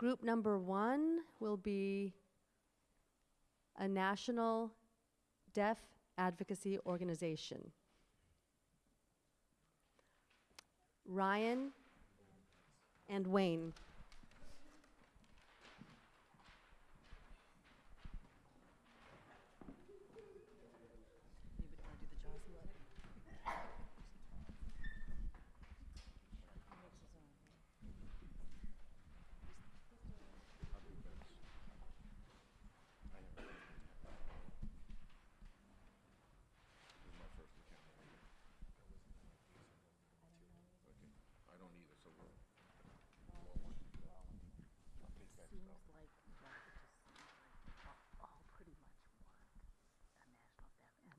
Group number one will be a national deaf advocacy organization. Ryan and Wayne. I don't either, so we'll. Seems like that it just seems like all, all pretty much want a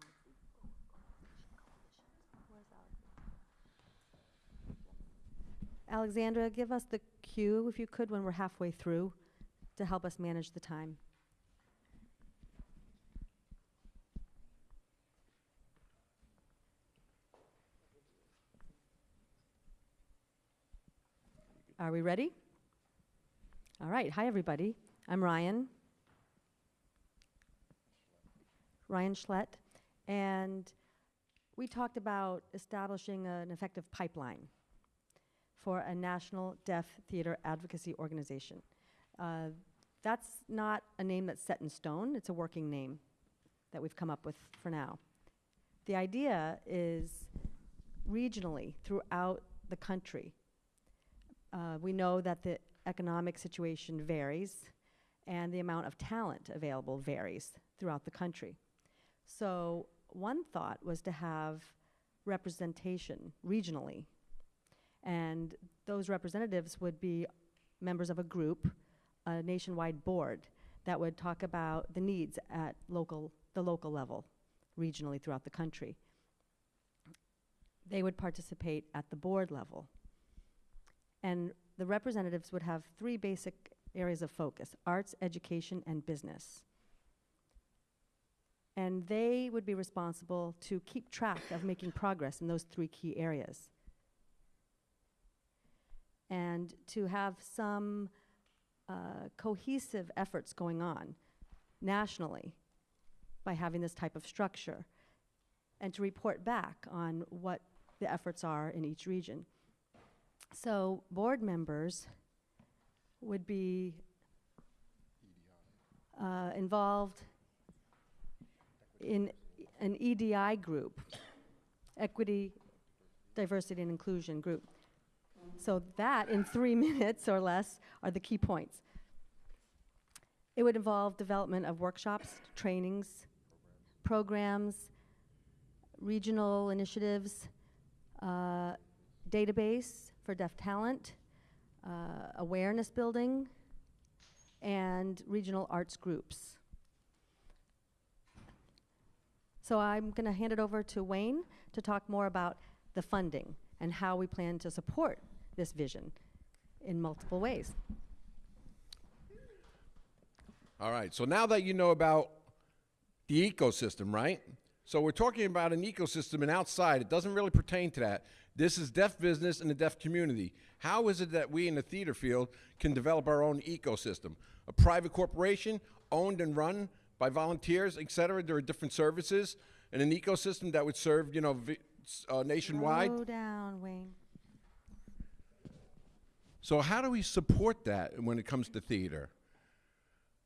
national deaf advocacy organization coalitions. Where's our Alexandra, give us the cue, if you could, when we're halfway through, to help us manage the time. Are we ready? All right. Hi, everybody. I'm Ryan. Ryan Schlett. And we talked about establishing an effective pipeline for a national deaf theater advocacy organization. Uh, that's not a name that's set in stone, it's a working name that we've come up with for now. The idea is regionally throughout the country. Uh, we know that the economic situation varies and the amount of talent available varies throughout the country. So, one thought was to have representation regionally and those representatives would be members of a group, a nationwide board, that would talk about the needs at local, the local level, regionally throughout the country. They would participate at the board level. And the representatives would have three basic areas of focus arts, education, and business. And they would be responsible to keep track of making progress in those three key areas and to have some uh, cohesive efforts going on nationally by having this type of structure and to report back on what the efforts are in each region. So board members would be uh, involved in an EDI group, Equity, Diversity, and Inclusion group. So that, in three minutes or less, are the key points. It would involve development of workshops, trainings, programs, regional initiatives, uh, database for deaf talent, uh, awareness building, and regional arts groups. So I'm going to hand it over to Wayne to talk more about the funding and how we plan to support this vision in multiple ways. All right, so now that you know about the ecosystem, right? So we're talking about an ecosystem and outside, it doesn't really pertain to that. This is deaf business and the deaf community. How is it that we in the theater field can develop our own ecosystem? A private corporation owned and run by volunteers, et cetera. There are different services and an ecosystem that would serve, you know, uh, nationwide. Slow down, Wayne. So how do we support that when it comes to theater?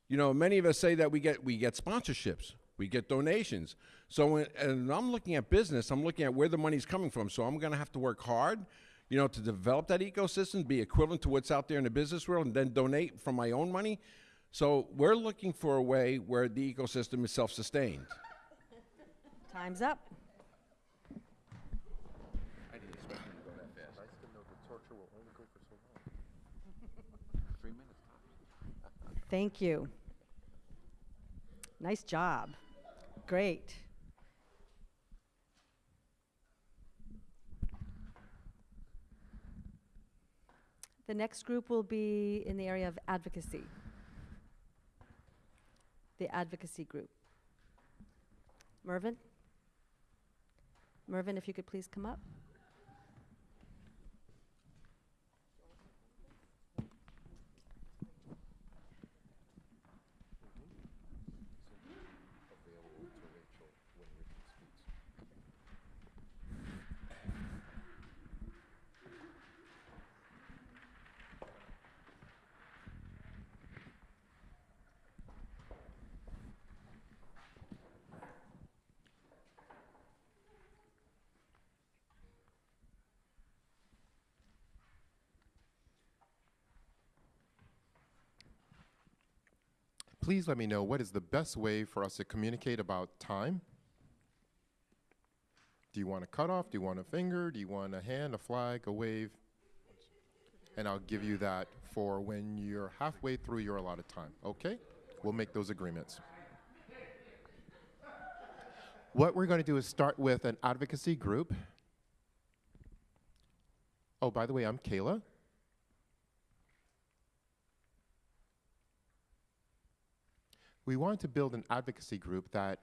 You know, many of us say that we get we get sponsorships, we get donations. So when and I'm looking at business, I'm looking at where the money's coming from. So I'm going to have to work hard, you know, to develop that ecosystem, be equivalent to what's out there in the business world, and then donate from my own money. So we're looking for a way where the ecosystem is self-sustained. Time's up. I didn't expect you to go that fast. Nice to know the torture will only go for so long. Three minutes. Thank you. Nice job. Great. The next group will be in the area of advocacy. The advocacy group. Mervyn? Mervyn, if you could please come up. Please let me know what is the best way for us to communicate about time. Do you want a cutoff? Do you want a finger? Do you want a hand, a flag, a wave? And I'll give you that for when you're halfway through your allotted time. Okay? We'll make those agreements. What we're going to do is start with an advocacy group. Oh, by the way, I'm Kayla. We want to build an advocacy group that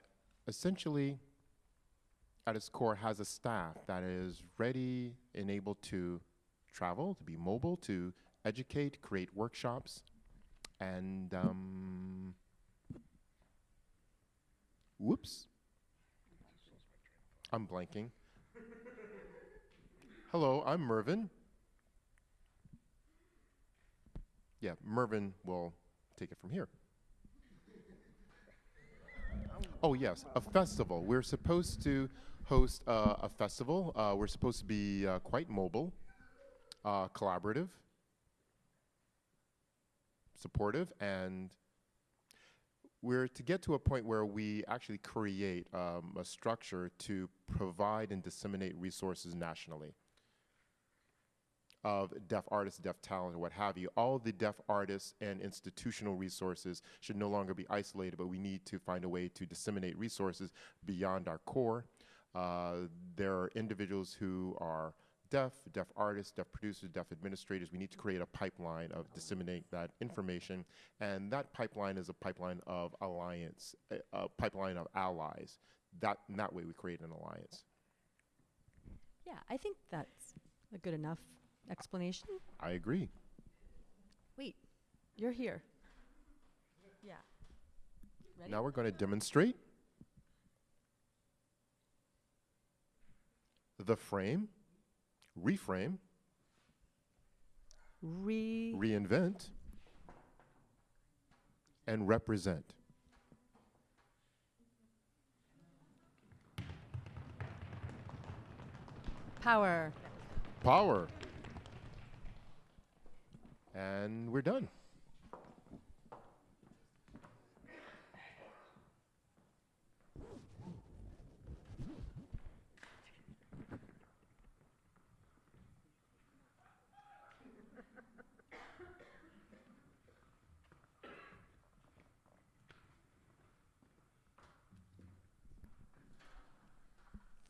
essentially, at its core, has a staff that is ready and able to travel, to be mobile, to educate, create workshops, and um, whoops, I'm blanking. Hello, I'm Mervin. Yeah, Mervin will take it from here. Oh, yes, a festival. We're supposed to host uh, a festival. Uh, we're supposed to be uh, quite mobile, uh, collaborative, supportive, and we're to get to a point where we actually create um, a structure to provide and disseminate resources nationally of deaf artists, deaf talent, or what have you. All the deaf artists and institutional resources should no longer be isolated, but we need to find a way to disseminate resources beyond our core. Uh, there are individuals who are deaf, deaf artists, deaf producers, deaf administrators. We need to create a pipeline of disseminate that information, and that pipeline is a pipeline of alliance, a, a pipeline of allies. That, that way, we create an alliance. Yeah, I think that's a good enough explanation. I agree. Wait, you're here. Yeah. Ready? Now we're going to demonstrate the frame, reframe, Re. reinvent, and represent. Power. Power. And we're done.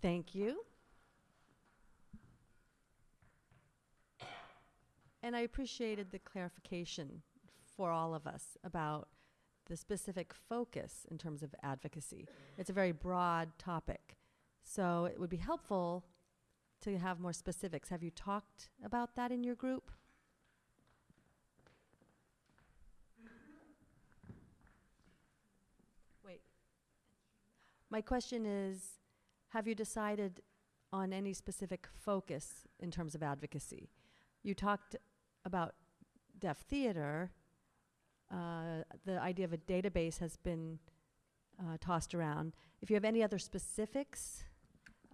Thank you. And I appreciated the clarification for all of us about the specific focus in terms of advocacy. It's a very broad topic. So it would be helpful to have more specifics. Have you talked about that in your group? Wait. My question is have you decided on any specific focus in terms of advocacy? You talked about deaf theater. Uh, the idea of a database has been uh, tossed around. If you have any other specifics,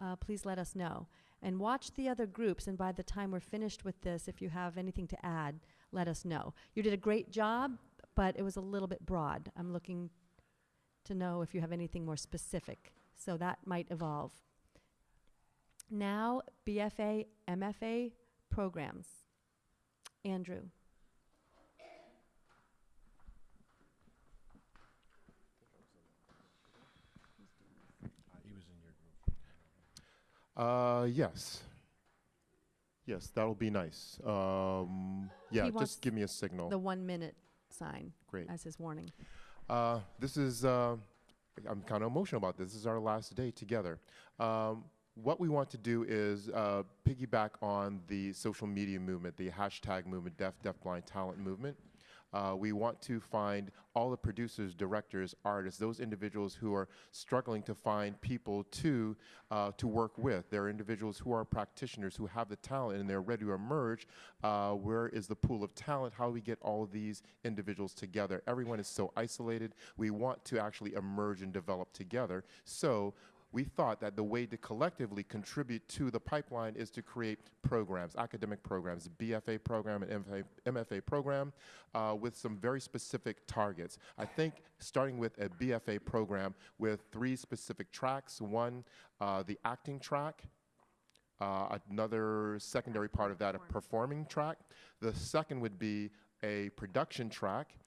uh, please let us know. And watch the other groups, and by the time we're finished with this, if you have anything to add, let us know. You did a great job, but it was a little bit broad. I'm looking to know if you have anything more specific. So that might evolve. Now, BFA, MFA programs. Andrew. He was in your group. Uh, yes. Yes, that'll be nice. Um, yeah, wants just give me a signal. The one minute sign Great. as his warning. Uh, this is, uh, I'm kind of emotional about this. This is our last day together. Um, what we want to do is uh, piggyback on the social media movement, the hashtag movement, deaf, deafblind talent movement. Uh, we want to find all the producers, directors, artists, those individuals who are struggling to find people to uh, to work with. There are individuals who are practitioners who have the talent and they're ready to emerge. Uh, where is the pool of talent? How do we get all these individuals together? Everyone is so isolated. We want to actually emerge and develop together. So we thought that the way to collectively contribute to the pipeline is to create programs, academic programs, BFA program and MFA, MFA program, uh, with some very specific targets. I think starting with a BFA program with three specific tracks. One, uh, the acting track. Uh, another secondary part of that, a performing track. The second would be a production track.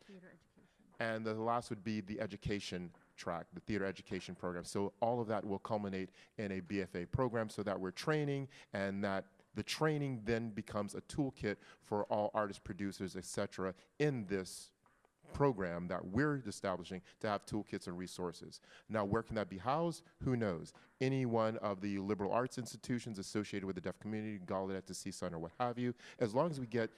And the last would be the education track, the theater education program. So all of that will culminate in a BFA program so that we're training and that the training then becomes a toolkit for all artists, producers, et cetera, in this program that we're establishing to have toolkits and resources. Now, where can that be housed? Who knows? Any one of the liberal arts institutions associated with the deaf community, Gallaudet to CSUN or what have you, as long as we get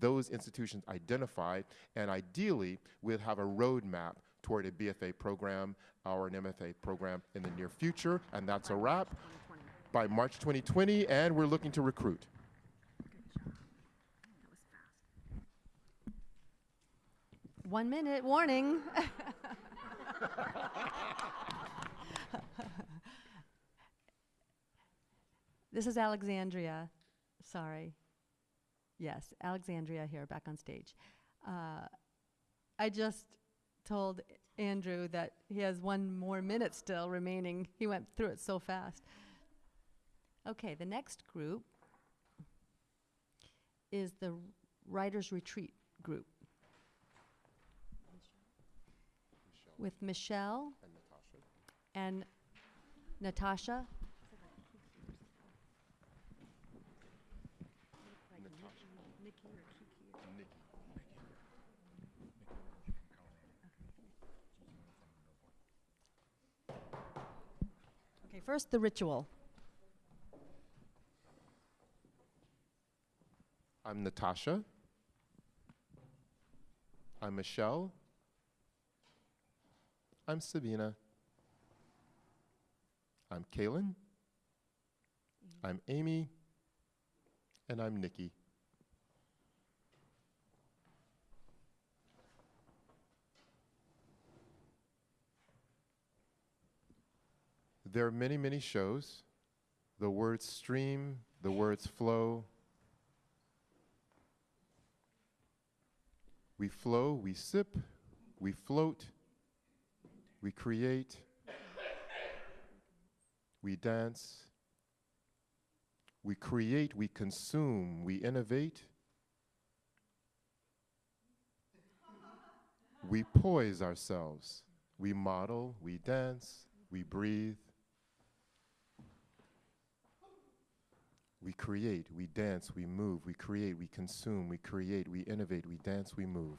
those institutions identified, and ideally, we'll have a roadmap toward a BFA program or an MFA program in the near future, and that's a wrap by March 2020, and we're looking to recruit. One minute warning. this is Alexandria. Sorry. Yes, Alexandria here, back on stage. Uh, I just told Andrew that he has one more minute still remaining. He went through it so fast. Okay, the next group is the Writers Retreat group with Michelle and Natasha. Okay, first the ritual. I'm Natasha. I'm Michelle. I'm Sabina. I'm Kaylin. Mm-hmm. I'm Amy. And I'm Nikki. There are many, many shows. The words stream, the words flow. We flow, we sip, we float, we create, we dance, we create, we consume, we innovate, we poise ourselves, we model, we dance, we breathe. We create, we dance, we move, we create, we consume, we create, we innovate, we dance, we move.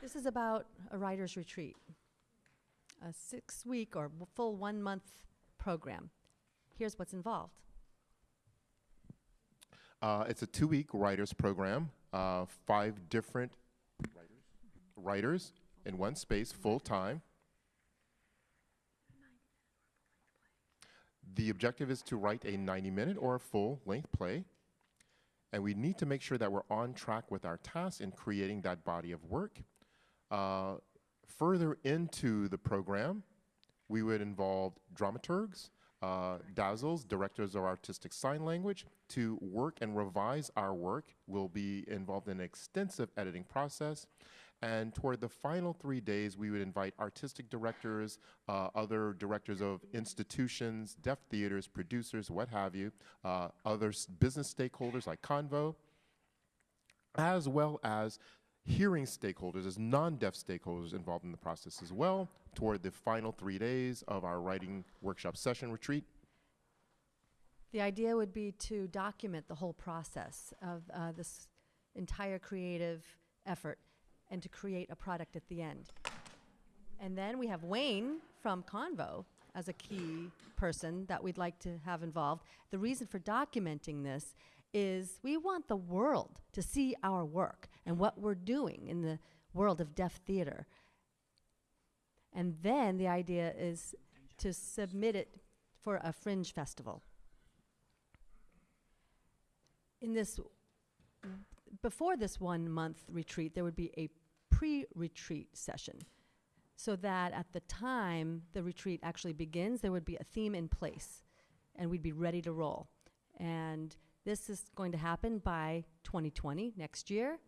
This is about a writer's retreat, a six week or full one month program. Here's what's involved. Uh, it's a two week writers program, uh, five different writers, in one space, full time. The objective is to write a 90 minute or a full length play. And we need to make sure that we're on track with our tasks in creating that body of work. Uh, further into the program, we would involve dramaturgs, uh, DASLs, directors of artistic sign language, to work and revise our work. We'll be involved in an extensive editing process. And toward the final three days, we would invite artistic directors, uh, other directors of institutions, deaf theaters, producers, what have you, uh, other business stakeholders like Convo, as well as hearing stakeholders, as non-deaf stakeholders involved in the process as well, toward the final three days of our writing workshop session retreat. The idea would be to document the whole process of uh, this entire creative effort and to create a product at the end. And then we have Wayne from Convo as a key person that we'd like to have involved. The reason for documenting this is we want the world to see our work and what we're doing in the world of deaf theater. And then the idea is to submit it for a fringe festival. in this, before this one month retreat, there would be a pre retreat session. So that at the time the retreat actually begins, there would be a theme in place and we'd be ready to roll. And this is going to happen by 2020, next year.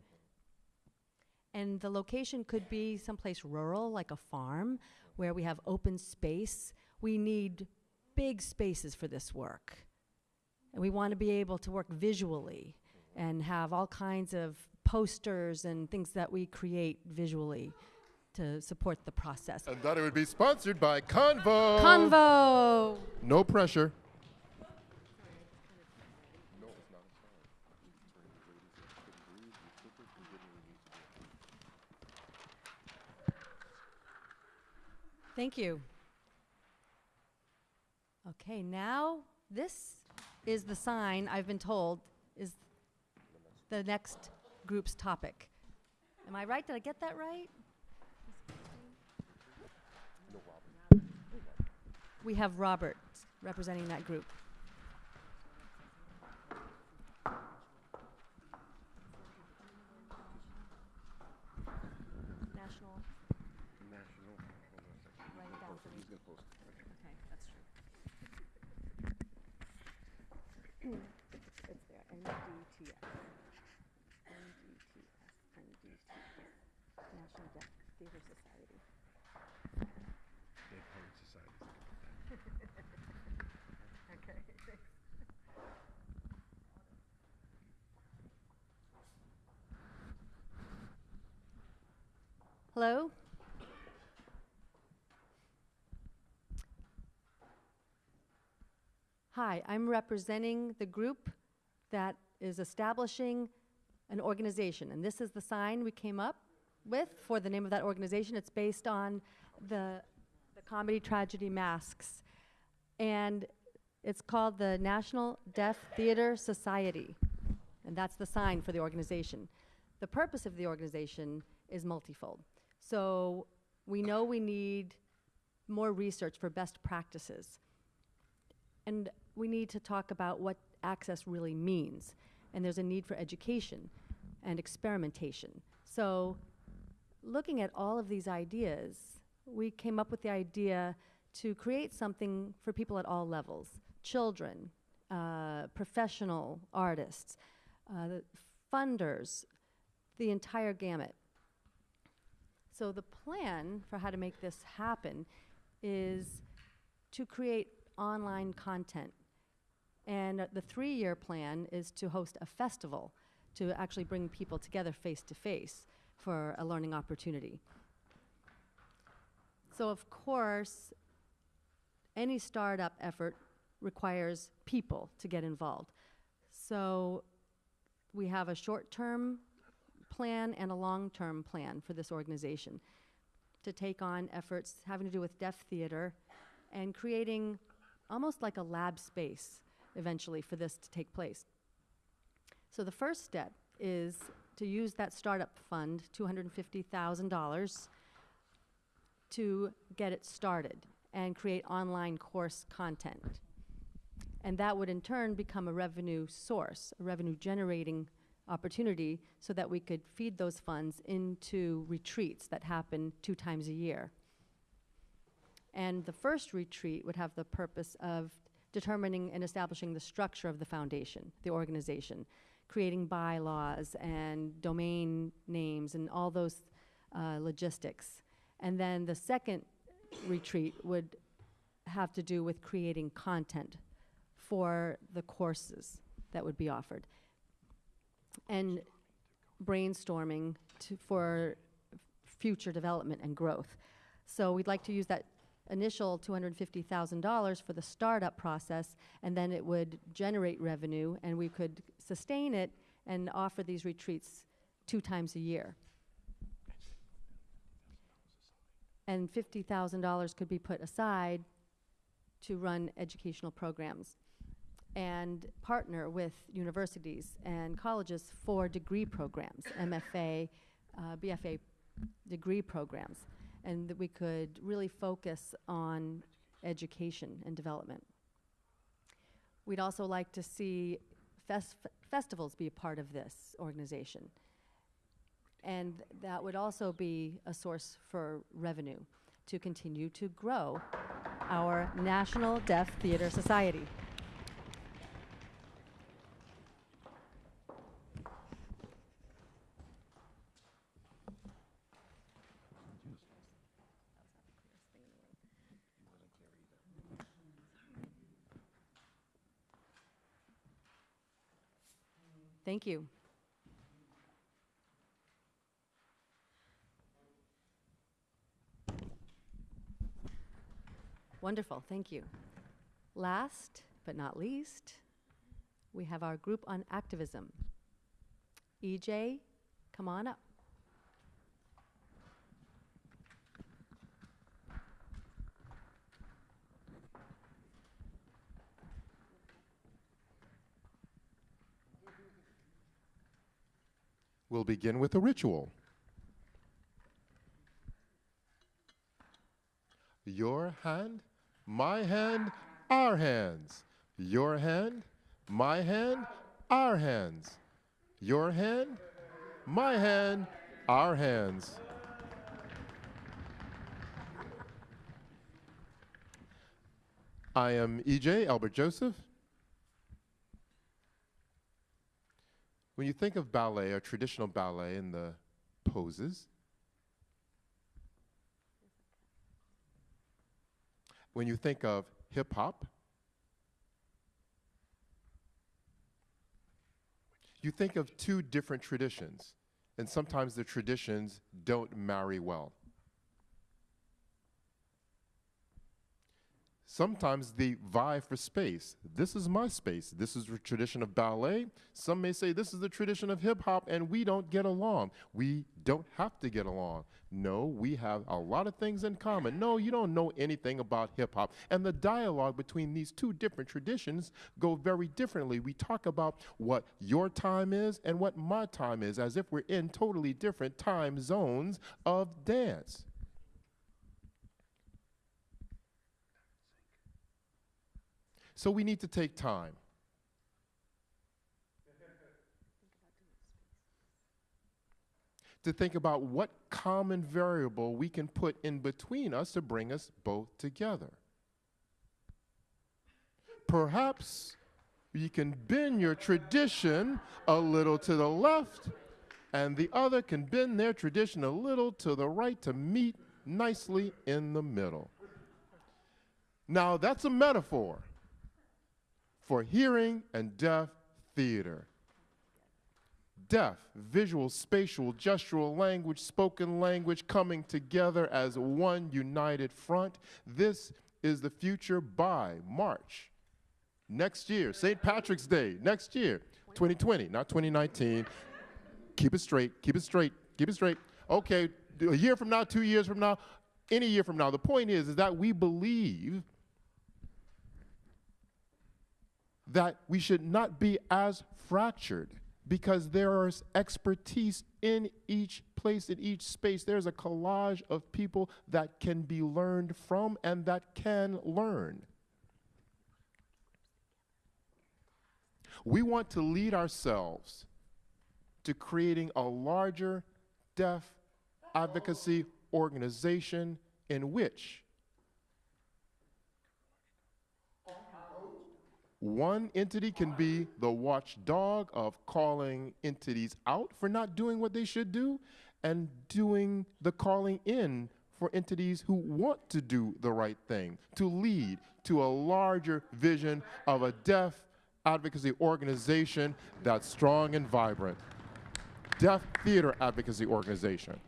And the location could be someplace rural, like a farm, where we have open space. We need big spaces for this work. And we want to be able to work visually and have all kinds of posters and things that we create visually to support the process. And that it would be sponsored by Convo. Convo! No pressure. Thank you. Okay, now this is the sign I've been told is the next group's topic. Am I right? Did I get that right? We have Robert representing that group. National. Write it down for me. Okay, that's true. It's there, NDTS. NDTS, NDTS, National Deaf Theater Society. Okay, thanks. Hello? Hi, I'm representing the group that is establishing an organization, and this is the sign we came up with for the name of that organization. It's based on the, the comedy tragedy Masks, and it's called the National Deaf Theater Society, and that's the sign for the organization. The purpose of the organization is multifold. So we know we need more research for best practices. And we need to talk about what access really means. And there's a need for education and experimentation. So, looking at all of these ideas, we came up with the idea to create something for people at all levels children, uh, professional artists, uh, the funders, the entire gamut. So, the plan for how to make this happen is to create online content. And uh, the three year plan is to host a festival to actually bring people together face to face for a learning opportunity. So, of course, any startup effort requires people to get involved. So, we have a short term plan and a long term plan for this organization to take on efforts having to do with deaf theater and creating almost like a lab space eventually for this to take place. So the first step is to use that startup fund, $250,000, to get it started and create online course content. And that would in turn become a revenue source, a revenue generating opportunity so that we could feed those funds into retreats that happen two times a year. And the first retreat would have the purpose of determining and establishing the structure of the foundation, the organization, creating bylaws and domain names and all those uh, logistics. And then the second retreat would have to do with creating content for the courses that would be offered and brainstorming to, for future development and growth. So we'd like to use that initial $250,000 for the startup process, and then it would generate revenue, and we could sustain it and offer these retreats two times a year. And $50,000 could be put aside to run educational programs and partner with universities and colleges for degree programs, MFA, uh, BFA degree programs, and that we could really focus on education and development. We'd also like to see fes- festivals be a part of this organization. And that would also be a source for revenue to continue to grow our National Deaf Theater Society. Thank you. Wonderful, thank you. Last but not least, we have our group on activism. EJ, come on up. We'll begin with a ritual. Your hand, my hand, our hands. Your hand, my hand, our hands. Your hand, my hand, our hands. I am EJ Albert Joseph. When you think of ballet or traditional ballet and the poses, when you think of hip hop, you think of two different traditions, and sometimes the traditions don't marry well. Sometimes they vie for space. This is my space. This is the tradition of ballet. Some may say this is the tradition of hip hop, and we don't get along. We don't have to get along. No, we have a lot of things in common. No, you don't know anything about hip hop. And the dialogue between these two different traditions go very differently. We talk about what your time is and what my time is, as if we're in totally different time zones of dance. So we need to take time. To think about what common variable we can put in between us to bring us both together. Perhaps you can bend your tradition a little to the left, and the other can bend their tradition a little to the right to meet nicely in the middle. Now, that's a metaphor for hearing and deaf theater. Deaf, visual, spatial, gestural language, spoken language coming together as one united front. This is the future by March next year, St. Patrick's Day next year, 2020, not 2019. keep it straight, keep it straight, keep it straight. Okay, a year from now, two years from now, any year from now. The point is, is that we believe that we should not be as fractured because there is expertise in each place, in each space. There's a collage of people that can be learned from and that can learn. We want to lead ourselves to creating a larger deaf advocacy organization in which One entity can be the watchdog of calling entities out for not doing what they should do and doing the calling in for entities who want to do the right thing, to lead to a larger vision of a deaf advocacy organization that's strong and vibrant. Deaf Theater Advocacy Organization.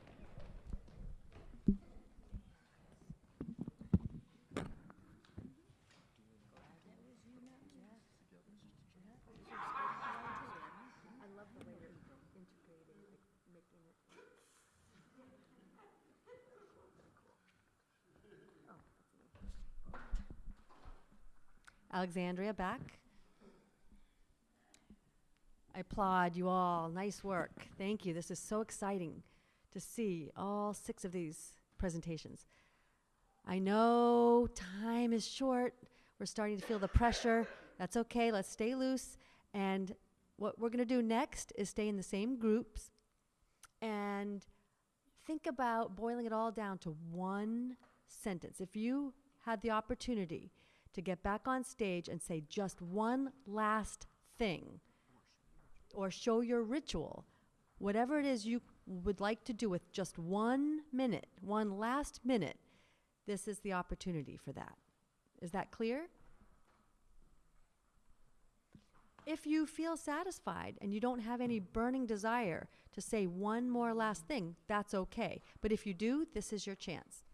Alexandria back. I applaud you all. Nice work. Thank you. This is so exciting to see all six of these presentations. I know time is short. We're starting to feel the pressure. That's okay. Let's stay loose. And what we're going to do next is stay in the same groups and think about boiling it all down to one sentence. If you had the opportunity to get back on stage and say just one last thing, or show your ritual, whatever it is you would like to do with just one minute, one last minute, this is the opportunity for that. Is that clear? If you feel satisfied and you don't have any burning desire to say one more last thing, that's okay. But if you do, this is your chance.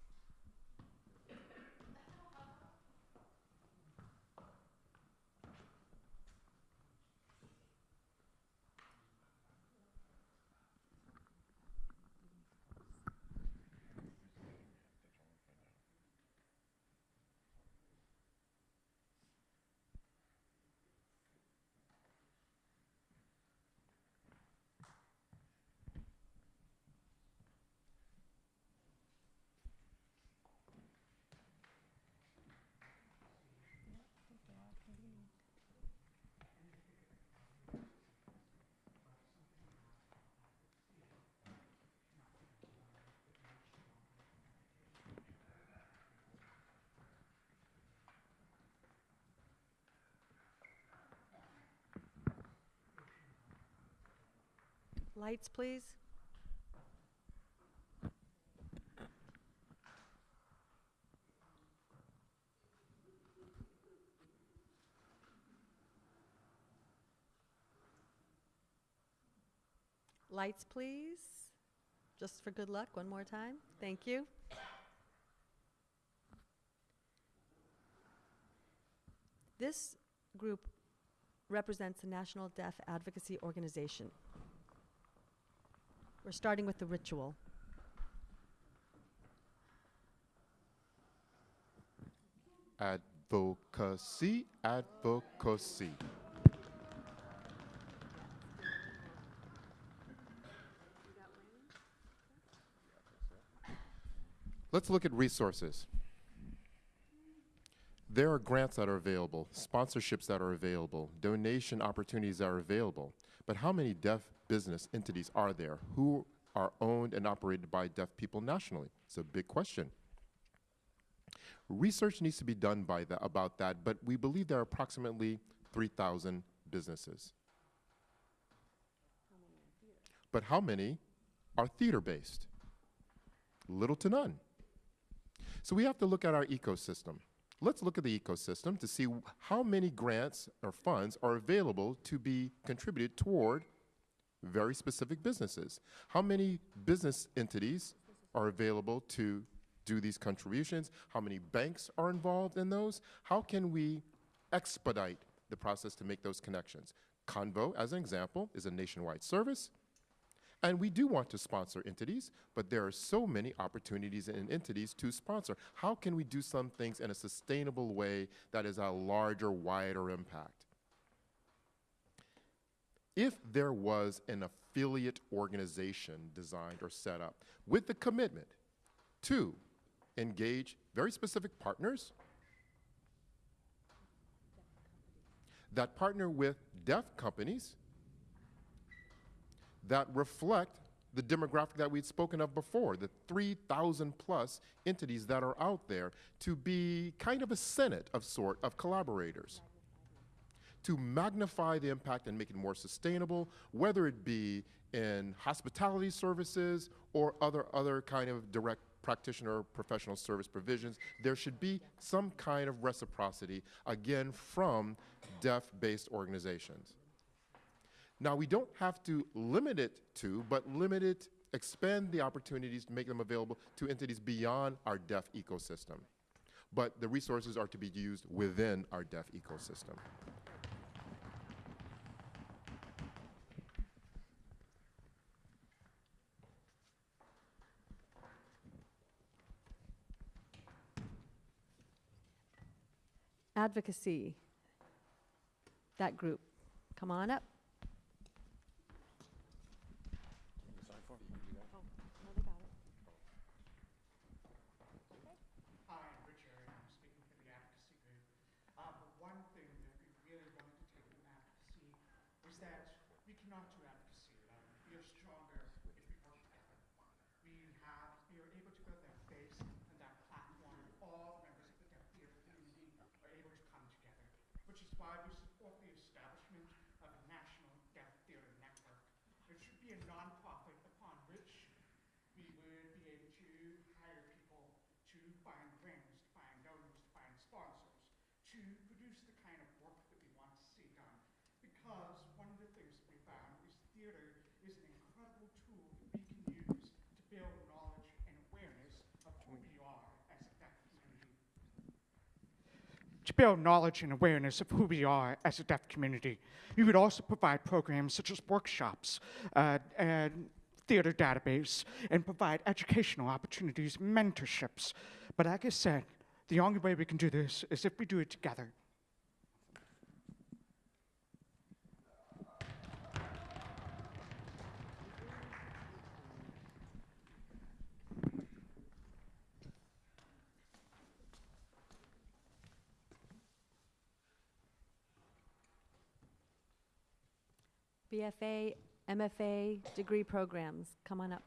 Lights, please. Lights, please. Just for good luck, one more time. Thank you. This group represents the National Deaf Advocacy Organization. We're starting with the ritual. Advocacy, advocacy. Let's look at resources. There are grants that are available, sponsorships that are available, donation opportunities that are available. But how many deaf business entities are there who are owned and operated by deaf people nationally? It's a big question. Research needs to be done by the, about that, but we believe there are approximately 3,000 businesses. But how many are theater based? Little to none. So we have to look at our ecosystem. Let's look at the ecosystem to see how many grants or funds are available to be contributed toward very specific businesses. How many business entities are available to do these contributions? How many banks are involved in those? How can we expedite the process to make those connections? Convo, as an example, is a nationwide service. And we do want to sponsor entities, but there are so many opportunities and entities to sponsor. How can we do some things in a sustainable way that is a larger, wider impact? If there was an affiliate organization designed or set up with the commitment to engage very specific partners that partner with deaf companies that reflect the demographic that we'd spoken of before, the 3,000 plus entities that are out there, to be kind of a senate of sort of collaborators. To magnify the impact and make it more sustainable, whether it be in hospitality services or other, other kind of direct practitioner professional service provisions, there should be some kind of reciprocity, again, from deaf-based organizations. Now, we don't have to limit it to, but limit it, expand the opportunities to make them available to entities beyond our deaf ecosystem. But the resources are to be used within our deaf ecosystem. Advocacy. That group. Come on up. Hi, I'm Rich Aaron, I'm speaking for the advocacy group. Uh, but one thing that we really wanted to take from advocacy was is that we cannot do advocacy alone. We are stronger if we work together. We have, we are able to build that base and that platform. All members of the deaf theater community are able to come together, which is why we support the establishment of a national deaf theater network. It should be a nonprofit upon which we would be able to hire people to find grants, to find donors, to find sponsors, to produce the kind of work that we want to see done. Because one of the things that we found is theater is an incredible tool that we can use to build knowledge and awareness of who we are as a deaf community. Build knowledge and awareness of who we are as a deaf community. We would also provide programs such as workshops uh, and theater database and provide educational opportunities, mentorships. But like I said, the only way we can do this is if we do it together. BFA, MFA degree programs, come on up.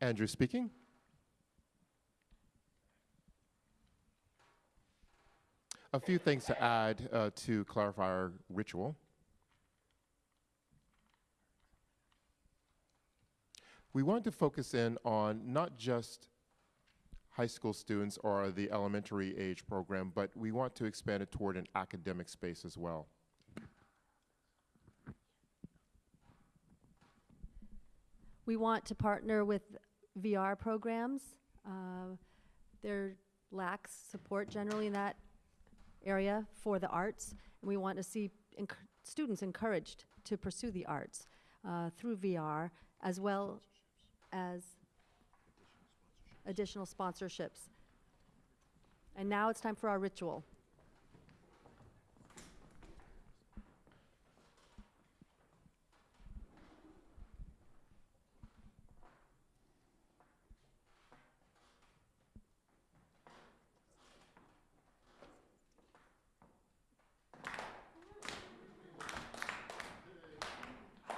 Andrew speaking. A few things to add uh, to clarify our ritual. We want to focus in on not just high school students or the elementary age program, but we want to expand it toward an academic space as well. We want to partner with VR programs. Uh, There lacks support generally in that area for the arts, and we want to see enc- students encouraged to pursue the arts uh, through VR, as well as additional sponsorships. And now it's time for our ritual.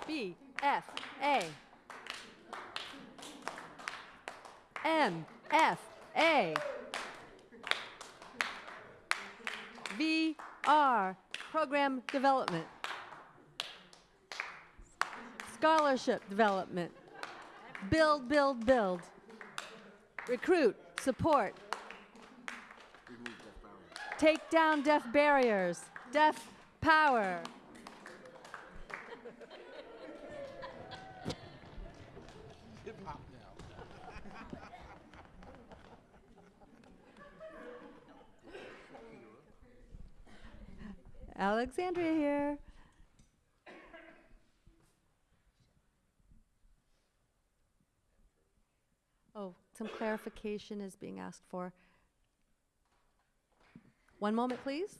B F A M F A. V R Program Development. Scholarship Development. Build, build, build. Recruit, support. Take down deaf barriers. Deaf power Alexandria here. Oh, some clarification is being asked for. One moment, please.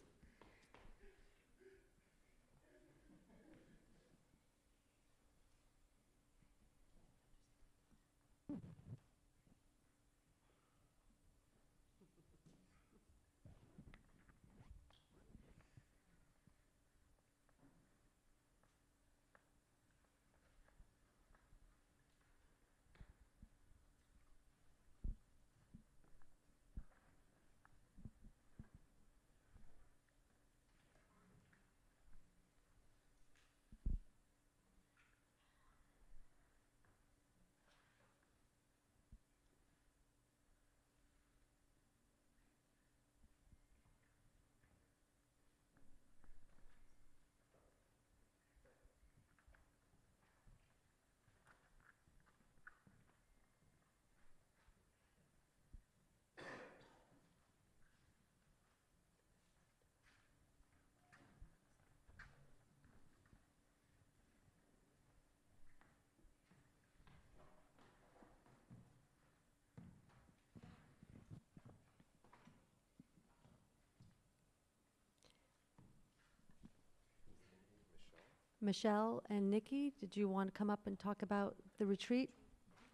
Michelle and Nikki, did you want to come up and talk about the retreat,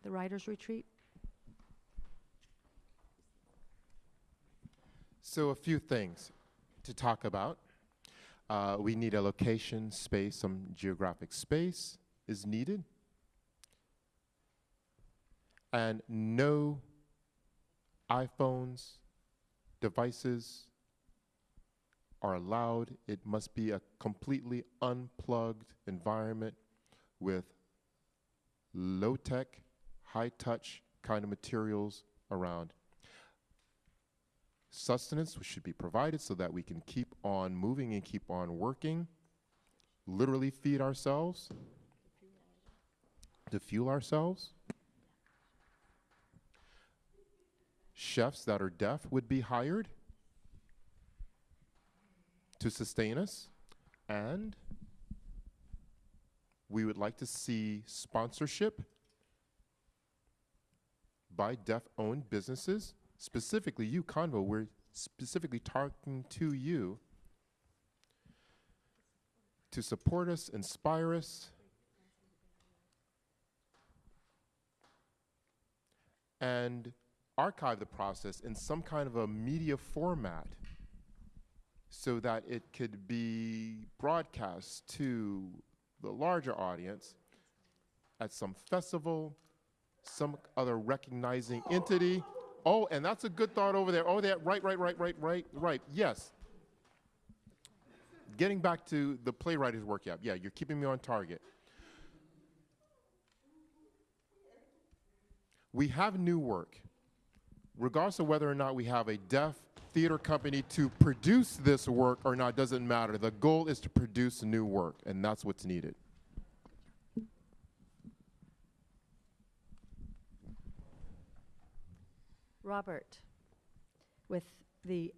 the writers' retreat? So, a few things to talk about. Uh, we need a location, space, some geographic space is needed. And no iPhones, devices, are allowed. It must be a completely unplugged environment with low tech, high touch kind of materials around. Sustenance should be provided so that we can keep on moving and keep on working, literally feed ourselves, to fuel ourselves. Chefs that are deaf would be hired to sustain us, and we would like to see sponsorship by deaf-owned businesses, specifically you, Convo. We're specifically talking to you to support us, inspire us, and archive the process in some kind of a media format so that it could be broadcast to the larger audience at some festival, some other recognizing entity. Oh, and that's a good thought over there. Oh, that right, right, right, right, right, right. Yes. Getting back to the playwrighter's workshop. Yeah, you're keeping me on target. We have new work. Regardless of whether or not we have a deaf theater company to produce this work or not doesn't matter. The goal is to produce new work, and that's what's needed. Robert, with the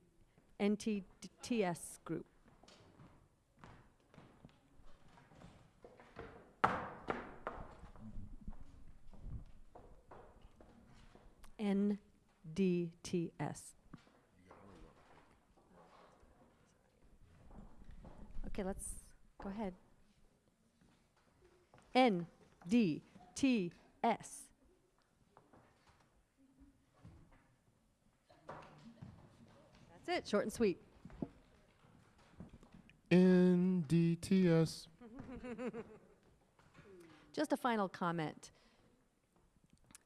NTTS group. NDTS. Okay, let's go ahead. NDTS. That's it, short and sweet. NDTS. Just a final comment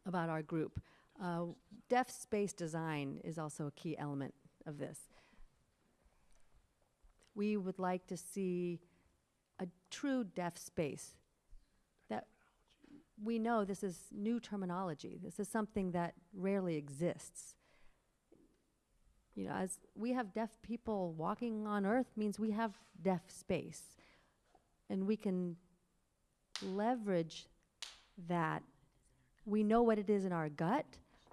about our group. Uh, deaf space design is also a key element of this. We would like to see a true deaf space. That we know this is new terminology. This is something that rarely exists. You know, as we have deaf people walking on Earth means we have deaf space, and we can leverage that. We know what it is in our gut,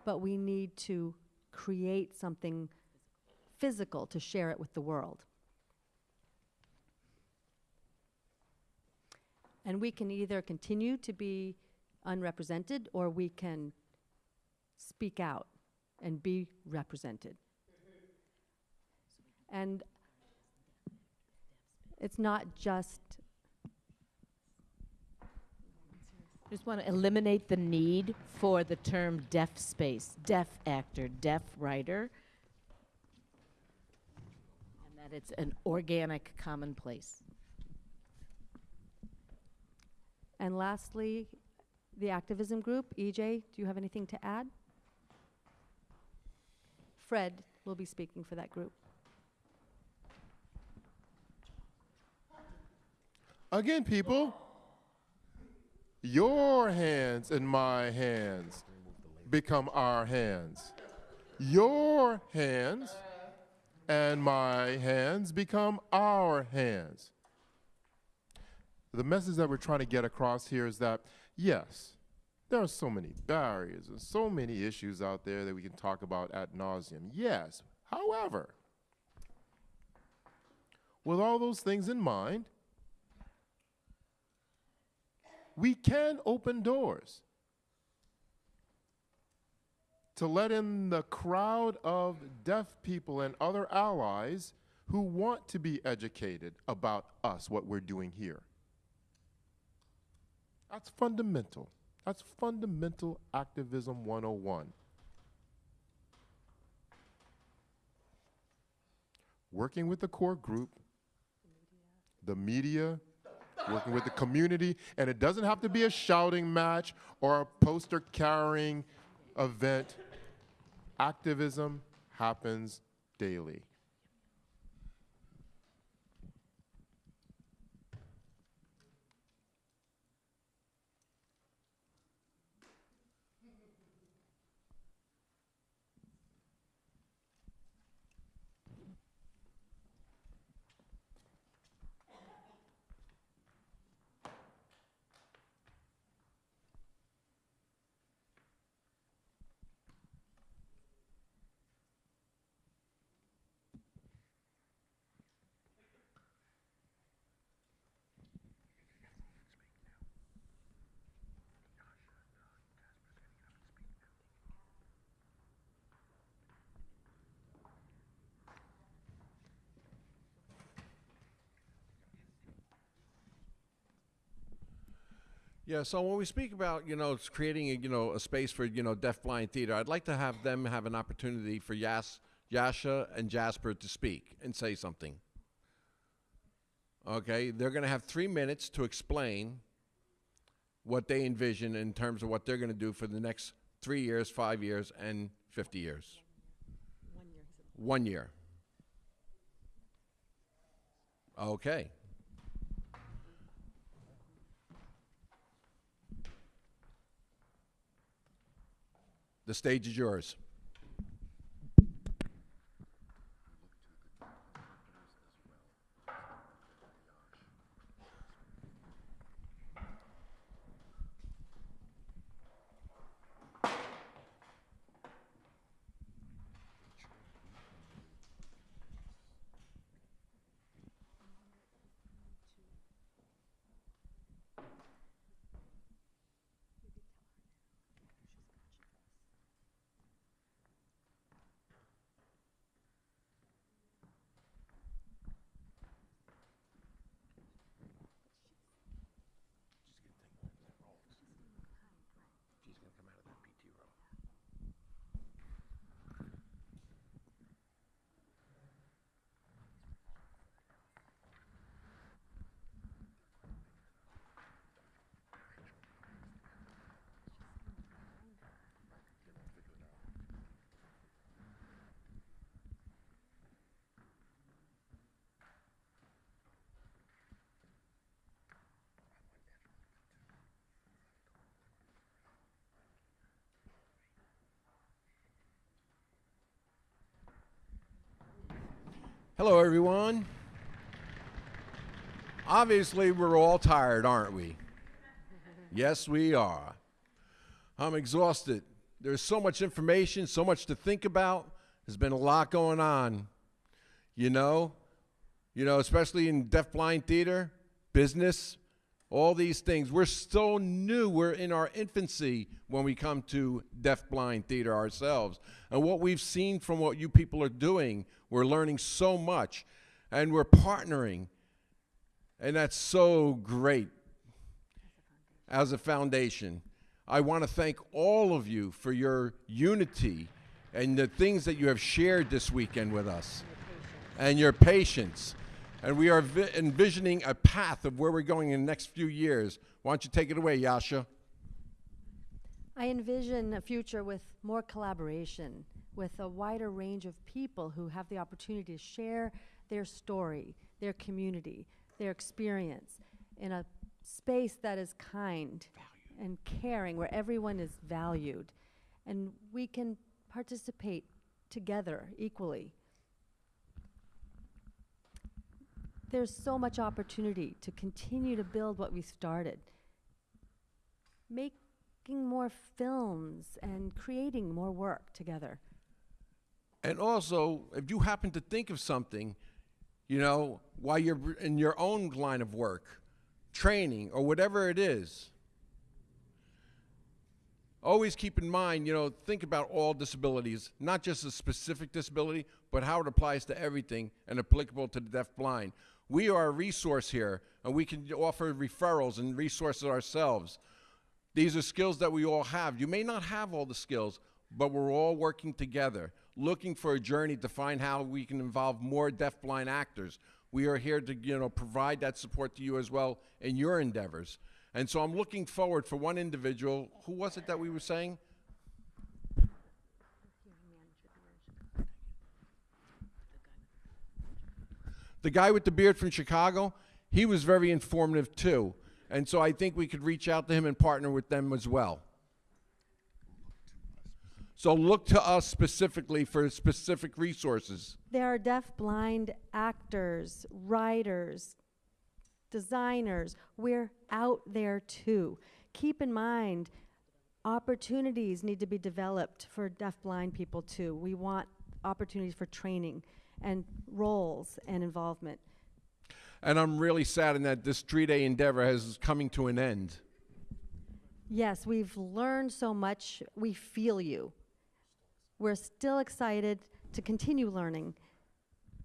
but we need to create something physical to share it with the world. And we can either continue to be unrepresented or we can speak out and be represented. And it's not just Just want to eliminate the need for the term deaf space, deaf actor, deaf writer, and that it's an organic commonplace. And lastly, the activism group, EJ, do you have anything to add? Fred will be speaking for that group. Again, people, your hands and my hands become our hands. Your hands and my hands become our hands. The message that we're trying to get across here is that, yes, there are so many barriers and so many issues out there that we can talk about ad nauseum. Yes, however, with all those things in mind, we can open doors to let in the crowd of deaf people and other allies who want to be educated about us, what we're doing here. That's fundamental. That's fundamental activism 101. working with the core group, the media, working with the community, and it doesn't have to be a shouting match or a poster carrying event. Activism happens daily. Yeah, so when we speak about, you know, it's creating, a, you know, a space for, you know, deaf-blind theater, I'd like to have them have an opportunity for Yas, Yasha and Jasper to speak and say something. Okay, they're going to have three minutes to explain what they envision in terms of what they're going to do for the next three years, five years, and 50 years. One year. One year. Okay. The stage is yours. Hello, everyone. Obviously, we're all tired, aren't we? Yes, we are. I'm exhausted. There's so much information, so much to think about. There's been a lot going on. You know, you know, especially in deaf-blind theater, business, all these things. We're so new. We're in our infancy when we come to deaf-blind theater ourselves. And what we've seen from what you people are doing, we're learning so much, and we're partnering, and that's so great as a foundation. I want to thank all of you for your unity and the things that you have shared this weekend with us and your patience. And we are vi- envisioning a path of where we're going in the next few years. Why don't you take it away, Yasha? I envision a future with more collaboration, with a wider range of people who have the opportunity to share their story, their community, their experience in a space that is kind and caring, where everyone is valued. And we can participate together equally. There's so much opportunity to continue to build what we started. Making more films and creating more work together. And also, if you happen to think of something, you know, while you're in your own line of work, training, or whatever it is, always keep in mind, you know, think about all disabilities, not just a specific disability, but how it applies to everything and applicable to the deaf-blind. We are a resource here, and we can offer referrals and resources ourselves. These are skills that we all have. You may not have all the skills, but we're all working together. looking for a journey to find how we can involve more deafblind actors. We are here to, you know, provide that support to you as well in your endeavors. And so I'm looking forward for one individual. Who was it that we were saying? The guy with the beard from Chicago, he was very informative too. And so I think we could reach out to him and partner with them as well. So look to us specifically for specific resources. There are deaf-blind actors, writers, designers. We're out there too. Keep in mind, opportunities need to be developed for deaf-blind people too. We want opportunities for training and roles and involvement. And I'm really saddened that this three day endeavor is coming to an end. Yes, we've learned so much. We feel you. We're still excited to continue learning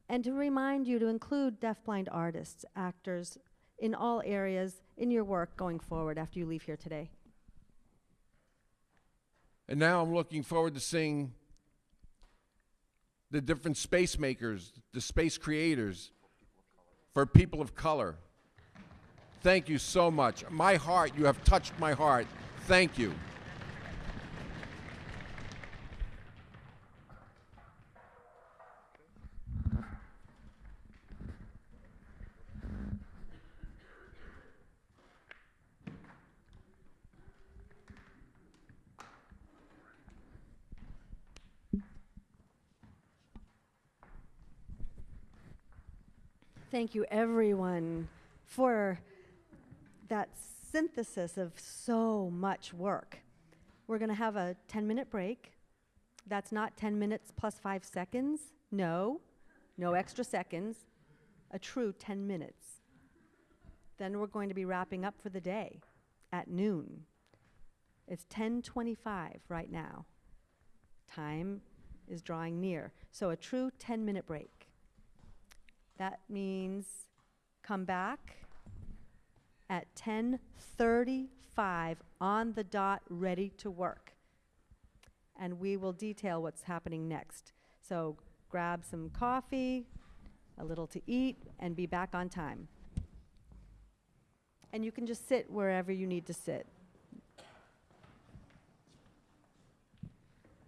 and to remind you to include deafblind artists, actors in all areas in your work going forward after you leave here today. And now I'm looking forward to seeing the different space makers, the space creators for people of color. Thank you so much. My heart, you have touched my heart. Thank you. Thank you, everyone, for that synthesis of so much work. We're going to have a 10 minute break. That's not 10 minutes plus five seconds. No, no extra seconds. A true 10 minutes. Then we're going to be wrapping up for the day at noon. It's 10:25 right now. Time is drawing near. So a true 10 minute break. That means come back at 10:35 on the dot ready to work. And we will detail what's happening next. So grab some coffee, a little to eat and be back on time. And you can just sit wherever you need to sit.